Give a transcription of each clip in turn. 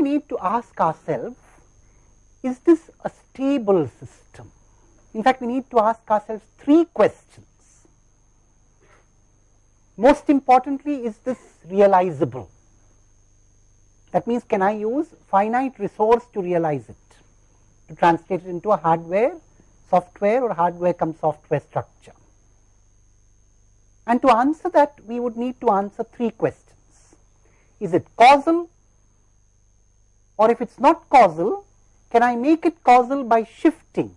we need to ask ourselves, is this a stable system? In fact, we need to ask ourselves three questions. Most importantly, is this realizable? That means, can I use finite resource to realize it, to translate it into a hardware, software or hardware cum software structure? And to answer that, we would need to answer three questions. Is it causal? Or if it's not causal, can I make it causal by shifting?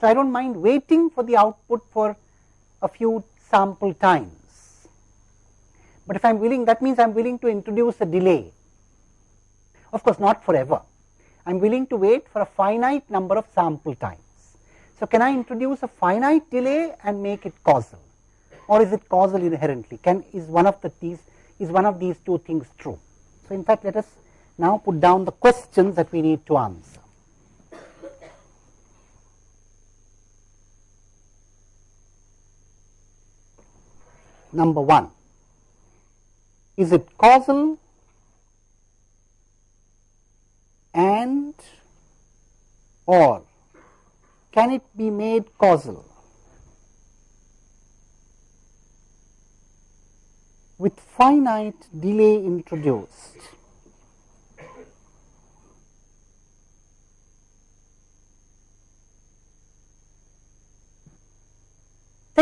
So, I don't mind waiting for the output for a few sample times. But if I am willing, that means I am willing to introduce a delay of course, not forever. I am willing to wait for a finite number of sample times. So, can I introduce a finite delay and make it causal or is it causal inherently? Can is one of the these is one of these two things true? So, in fact, let us now put down the questions that we need to answer. Number 1 is it causal and or can it be made causal with finite delay introduced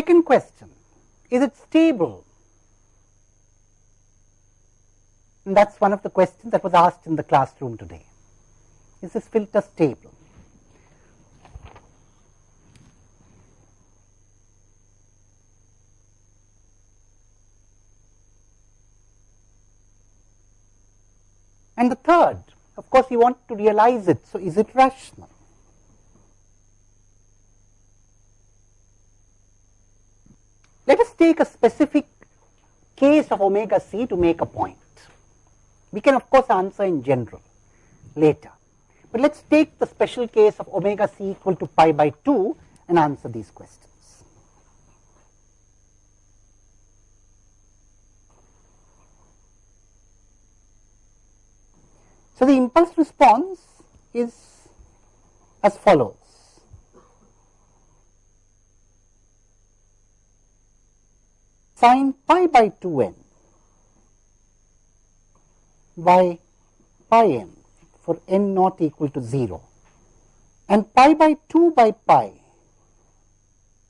Second question, is it stable? And that is one of the questions that was asked in the classroom today is this filter stable? And the third, of course, you want to realize it. So, is it rational? Let us take a specific case of omega c to make a point. We can of course answer in general later. But let us take the special case of omega c equal to pi by 2 and answer these questions. So, the impulse response is as follows. Sin pi by 2n by pi n for n not equal to 0 and pi by 2 by pi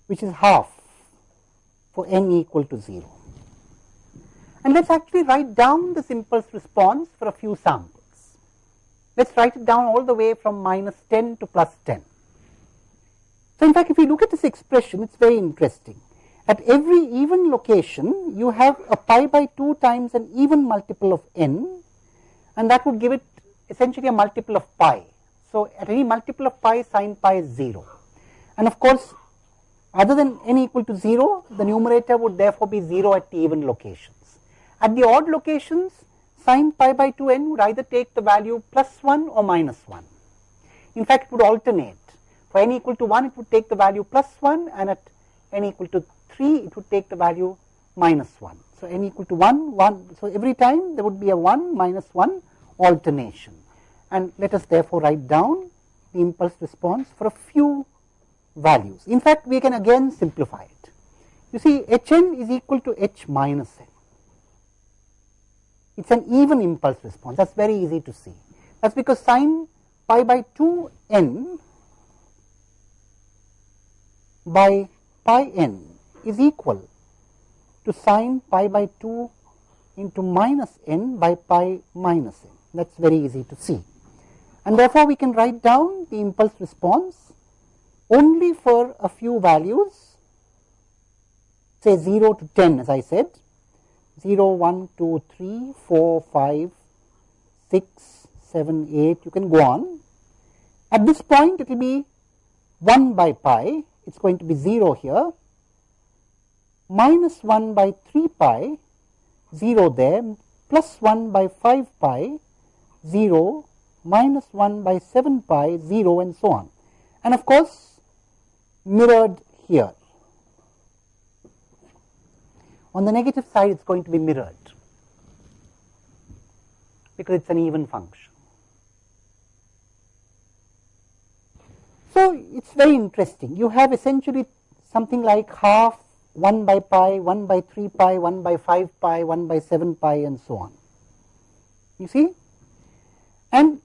which is half for n equal to 0. And let us actually write down this impulse response for a few samples. Let us write it down all the way from minus 10 to plus 10. So, in fact, if you look at this expression, it is very interesting. At every even location, you have a pi by 2 times an even multiple of n and that would give it essentially a multiple of pi. So, at any multiple of pi sin pi is 0 and of course, other than n equal to 0 the numerator would therefore be 0 at the even locations. At the odd locations sin pi by 2 n would either take the value plus 1 or minus 1. In fact, it would alternate for n equal to 1 it would take the value plus 1 and at n equal to 3 it would take the value minus 1. So, n equal to 1 1. So, every time there would be a 1 minus 1 alternation and let us therefore write down the impulse response for a few values. In fact, we can again simplify it. You see h n is equal to h minus n. It is an even impulse response that is very easy to see. That is because sin pi by 2 n by pi n is equal to sin pi by 2 into minus n by pi minus n. That is very easy to see. And therefore, we can write down the impulse response only for a few values say 0 to 10 as I said. 0, 1, 2, 3, 4, 5, 6, 7, 8 you can go on. At this point it will be 1 by pi. It is going to be 0 here minus 1 by 3 pi 0 there plus 1 by 5 pi 0 minus 1 by 7 pi 0 and so on and of course mirrored here. On the negative side it is going to be mirrored because it is an even function. So, it is very interesting you have essentially something like half 1 by pi, 1 by 3 pi, 1 by 5 pi, 1 by 7 pi and so on. You see? And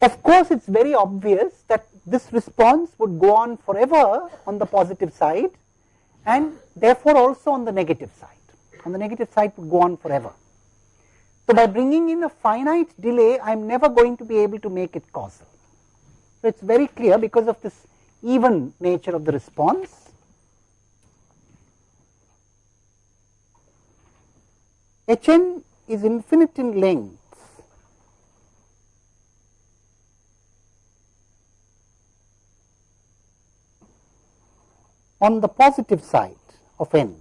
of course, it is very obvious that this response would go on forever on the positive side and therefore also on the negative side. On the negative side would go on forever. So, by bringing in a finite delay, I am never going to be able to make it causal. So, it is very clear because of this even nature of the response. Hn is infinite in length on the positive side of n.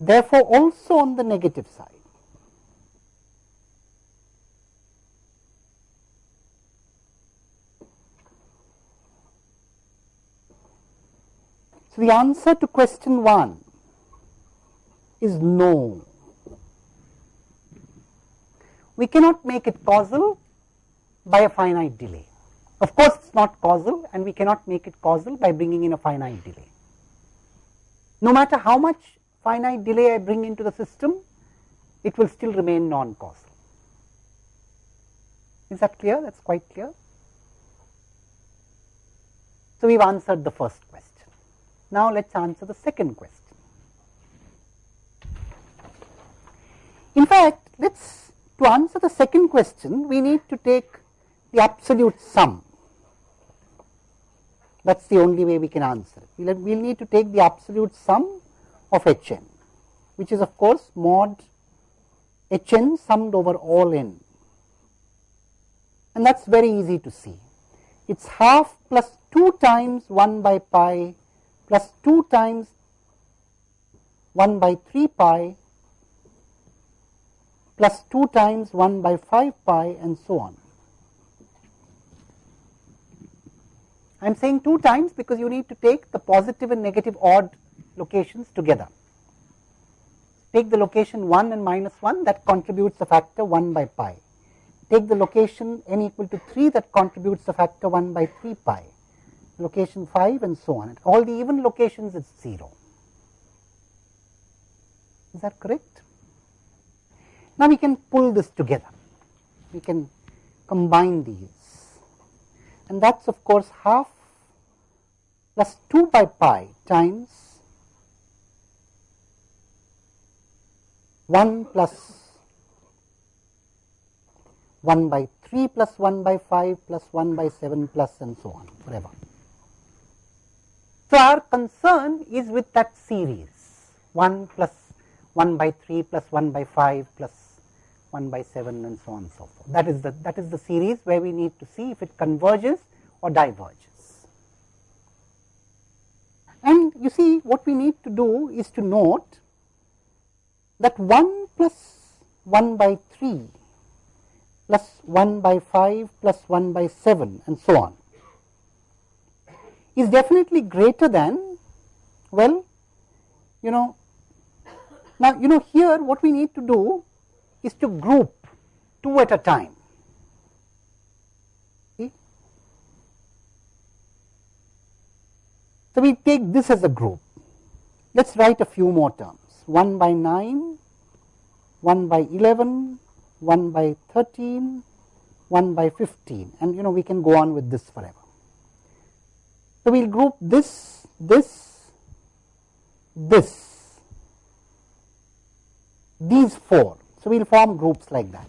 Therefore, also on the negative side. So, the answer to question 1 is no. We cannot make it causal by a finite delay. Of course, it is not causal and we cannot make it causal by bringing in a finite delay. No matter how much finite delay I bring into the system, it will still remain non-causal. Is that clear? That is quite clear. So, we have answered the first question. Now, let us answer the second question. In fact, let us to answer the second question, we need to take the absolute sum. That is the only way we can answer. We will we'll need to take the absolute sum of h n, which is of course mod h n summed over all n. And that is very easy to see. It is half plus 2 times 1 by pi plus 2 times 1 by 3 pi plus 2 times 1 by 5 pi and so on. I am saying 2 times because you need to take the positive and negative odd locations together. Take the location 1 and minus 1 that contributes the factor 1 by pi. Take the location n equal to 3 that contributes the factor 1 by 3 pi location 5 and so on. At all the even locations it is 0. Is that correct? Now we can pull this together. We can combine these and that is of course half plus 2 by pi times 1 plus 1 by 3 plus 1 by 5 plus 1 by 7 plus and so on forever. So, our concern is with that series 1 plus 1 by 3 plus 1 by 5 plus 1 by 7 and so on and so forth. That is the that is the series where we need to see if it converges or diverges. And you see what we need to do is to note that 1 plus 1 by 3 plus 1 by 5 plus 1 by 7 and so on is definitely greater than well you know now you know here what we need to do is to group two at a time. See? So we take this as a group. Let's write a few more terms. 1 by 9 1 by 11 1 by 13 1 by 15 and you know we can go on with this forever so, we will group this, this, this, these four. So, we will form groups like that.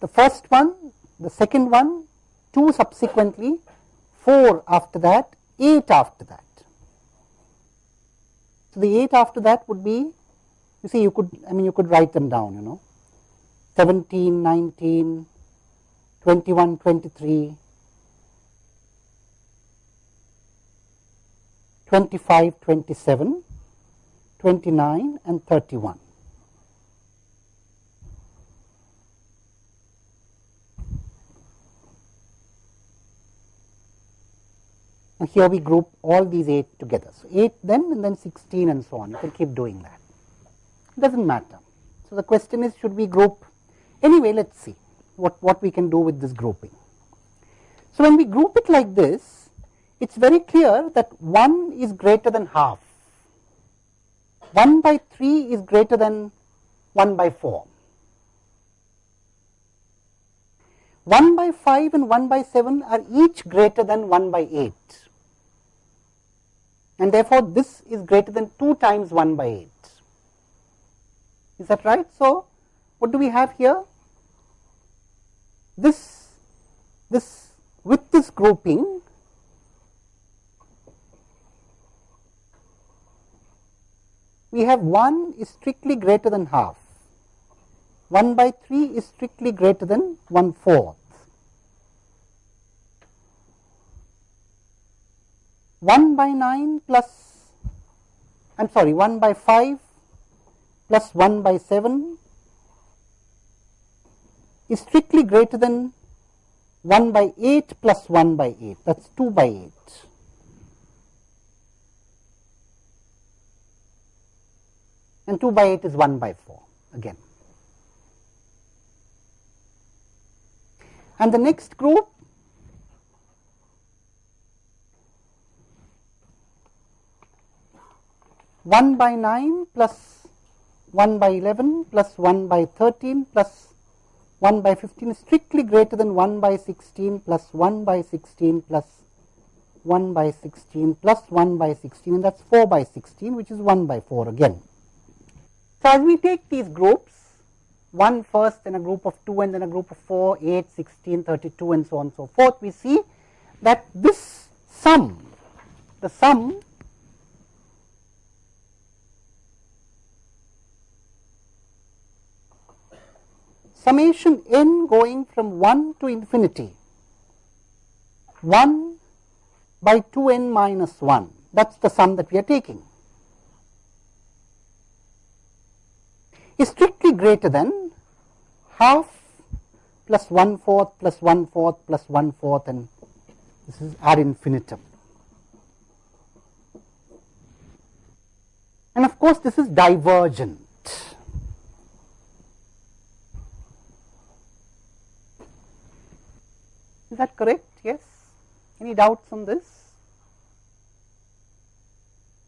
The first one, the second one, 2 subsequently, 4 after that, 8 after that. So, the 8 after that would be, you see you could, I mean you could write them down, you know, 17, 19, 21, 23, 25, 27, 29 and 31. And here we group all these 8 together. So, 8 then and then 16 and so on. You can keep doing that. It does not matter. So, the question is should we group anyway let us see what, what we can do with this grouping. So, when we group it like this it is very clear that 1 is greater than half, 1 by 3 is greater than 1 by 4. 1 by 5 and 1 by 7 are each greater than 1 by 8 and therefore, this is greater than 2 times 1 by 8. Is that right? So, what do we have here? This, this with this grouping we have 1 is strictly greater than half, 1 by 3 is strictly greater than 1 fourth. 1 by 9 plus I am sorry 1 by 5 plus 1 by 7 is strictly greater than 1 by 8 plus 1 by 8 that is 2 by 8. And 2 by 8 is 1 by 4 again. And the next group 1 by 9 plus 1 by 11 plus 1 by 13 plus 1 by 15 is strictly greater than 1 by 16 plus 1 by 16 plus 1 by 16 plus 1 by 16 and that is 4 by 16 which is 1 by 4 again. So, as we take these groups 1 first then a group of 2 and then a group of 4, 8, 16, 32 and so on and so forth we see that this sum the sum summation n going from 1 to infinity 1 by 2 n minus 1 that is the sum that we are taking is strictly greater than half plus 1 fourth plus 1 fourth plus 1 fourth and this is ad infinitum. And of course, this is divergent. Is that correct? Yes. Any doubts on this?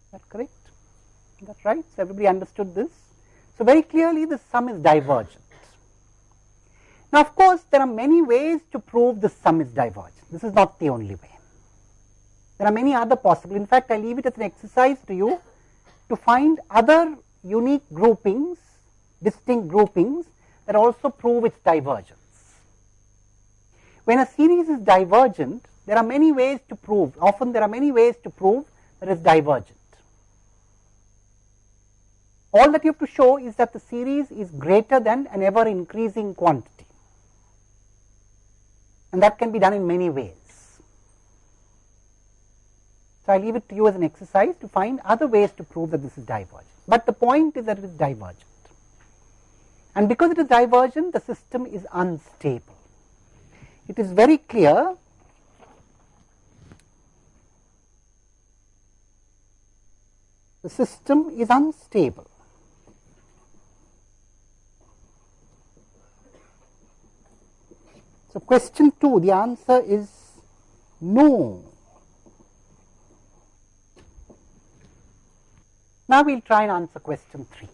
Is that correct? That right? So, everybody understood this. So, very clearly the sum is divergent. Now, of course, there are many ways to prove the sum is divergent. This is not the only way. There are many other possible. In fact, I leave it as an exercise to you to find other unique groupings, distinct groupings that also prove its divergence. When a series is divergent, there are many ways to prove, often there are many ways to prove that it is divergent. All that you have to show is that the series is greater than an ever increasing quantity and that can be done in many ways. So, I leave it to you as an exercise to find other ways to prove that this is divergent, but the point is that it is divergent and because it is divergent the system is unstable it is very clear the system is unstable. So, question 2 the answer is no. Now, we will try and answer question 3.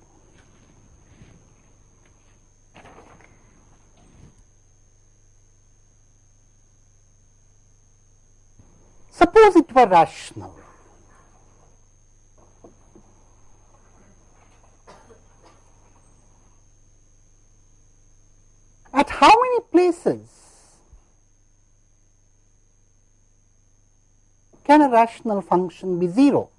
Suppose it were rational. At how many places can a rational function be 0?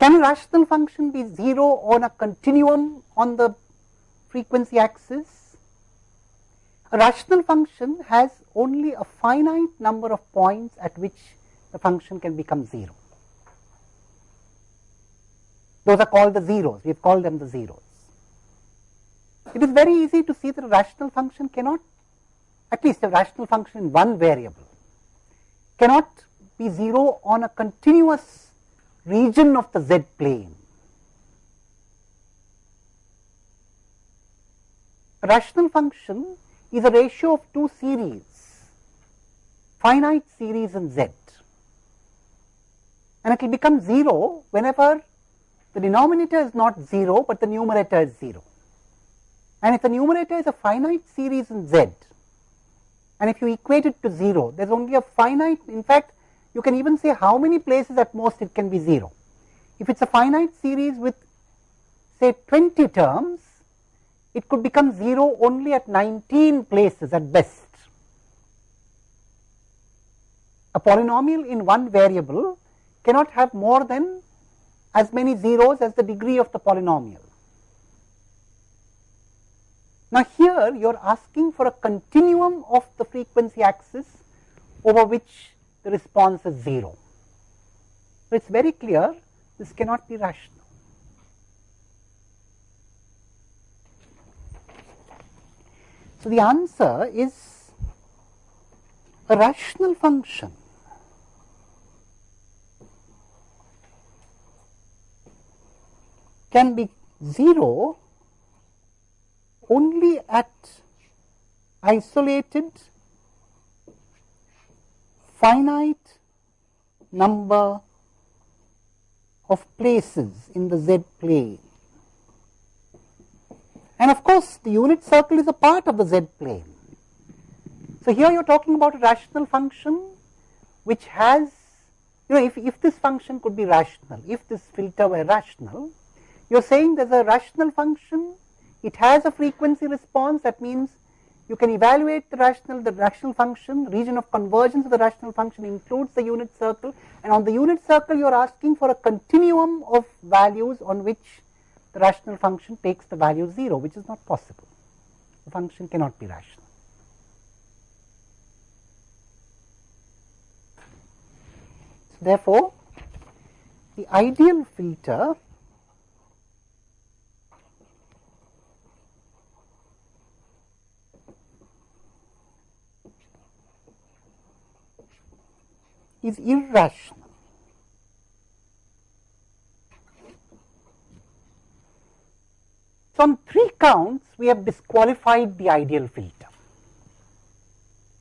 Can a rational function be 0 on a continuum on the frequency axis, a rational function has only a finite number of points at which the function can become 0. Those are called the zeros, we have called them the zeros. It is very easy to see that a rational function cannot, at least a rational function in one variable, cannot be 0 on a continuous region of the z plane. Rational function is a ratio of two series, finite series in z and it will become 0 whenever the denominator is not 0, but the numerator is 0. And if the numerator is a finite series in z and if you equate it to 0, there is only a finite, in fact, you can even say how many places at most it can be 0. If it is a finite series with say 20 terms, it could become 0 only at 19 places at best. A polynomial in one variable cannot have more than as many zeros as the degree of the polynomial. Now, here you are asking for a continuum of the frequency axis over which the response is 0. So, it is very clear this cannot be rational. So, the answer is a rational function can be 0 only at isolated finite number of places in the z plane. And of course, the unit circle is a part of the z plane. So, here you are talking about a rational function which has, you know, if, if this function could be rational, if this filter were rational, you are saying there is a rational function it has a frequency response that means you can evaluate the rational the rational function region of convergence of the rational function includes the unit circle and on the unit circle you are asking for a continuum of values on which the rational function takes the value 0 which is not possible the function cannot be rational. So, therefore, the ideal filter is irrational. So, on three counts we have disqualified the ideal filter.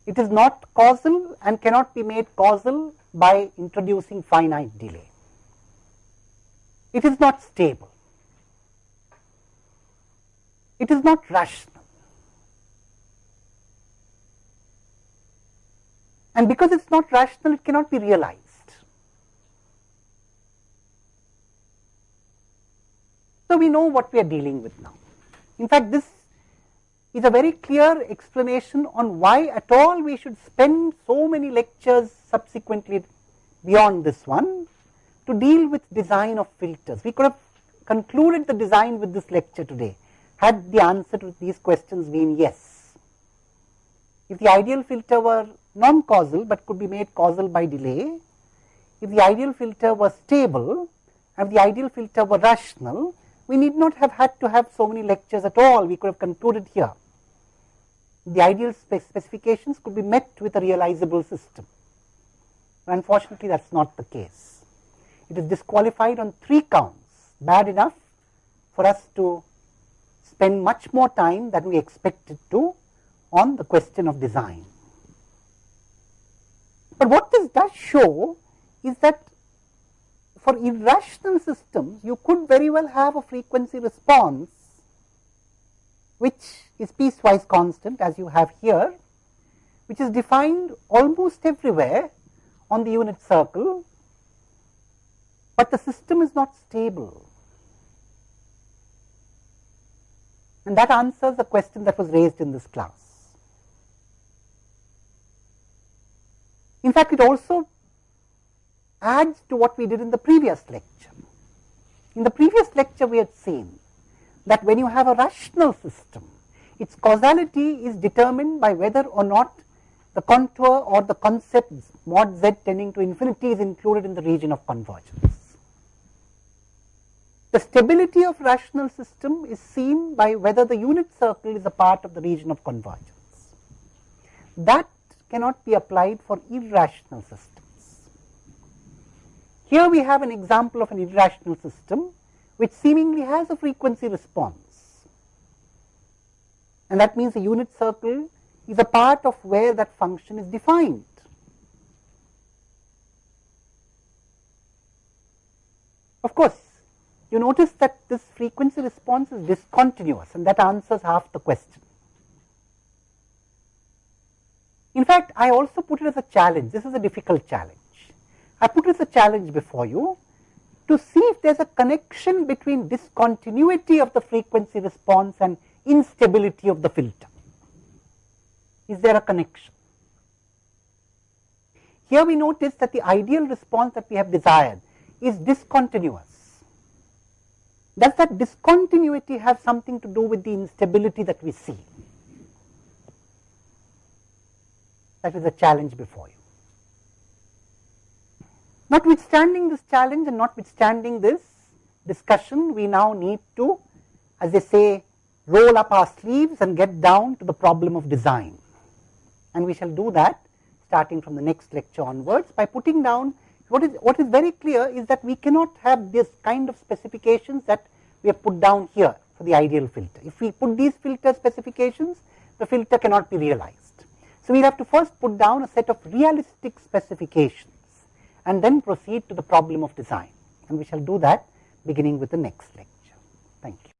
It is not causal and cannot be made causal by introducing finite delay. It is not stable. It is not rational. and because it is not rational it cannot be realized. So, we know what we are dealing with now. In fact, this is a very clear explanation on why at all we should spend so many lectures subsequently beyond this one to deal with design of filters. We could have concluded the design with this lecture today had the answer to these questions been yes. If the ideal filter were non-causal, but could be made causal by delay. If the ideal filter were stable, if the ideal filter were rational, we need not have had to have so many lectures at all, we could have concluded here. The ideal specifications could be met with a realizable system. Unfortunately, that is not the case. It is disqualified on three counts, bad enough for us to spend much more time than we expected to on the question of design. But what this does show is that for irrational systems, you could very well have a frequency response which is piecewise constant as you have here, which is defined almost everywhere on the unit circle, but the system is not stable. And that answers the question that was raised in this class. In fact, it also adds to what we did in the previous lecture. In the previous lecture, we had seen that when you have a rational system, its causality is determined by whether or not the contour or the concept mod z tending to infinity is included in the region of convergence. The stability of rational system is seen by whether the unit circle is a part of the region of convergence. That cannot be applied for irrational systems. Here we have an example of an irrational system which seemingly has a frequency response and that means the unit circle is a part of where that function is defined. Of course, you notice that this frequency response is discontinuous and that answers half the question. In fact, I also put it as a challenge. This is a difficult challenge. I put as a challenge before you to see if there is a connection between discontinuity of the frequency response and instability of the filter. Is there a connection? Here we notice that the ideal response that we have desired is discontinuous. Does that discontinuity have something to do with the instability that we see? That is a challenge before you. Notwithstanding this challenge and notwithstanding this discussion, we now need to, as they say, roll up our sleeves and get down to the problem of design. And we shall do that starting from the next lecture onwards by putting down what is, what is very clear is that we cannot have this kind of specifications that we have put down here for the ideal filter. If we put these filter specifications, the filter cannot be realized. So, we will have to first put down a set of realistic specifications and then proceed to the problem of design and we shall do that beginning with the next lecture. Thank you.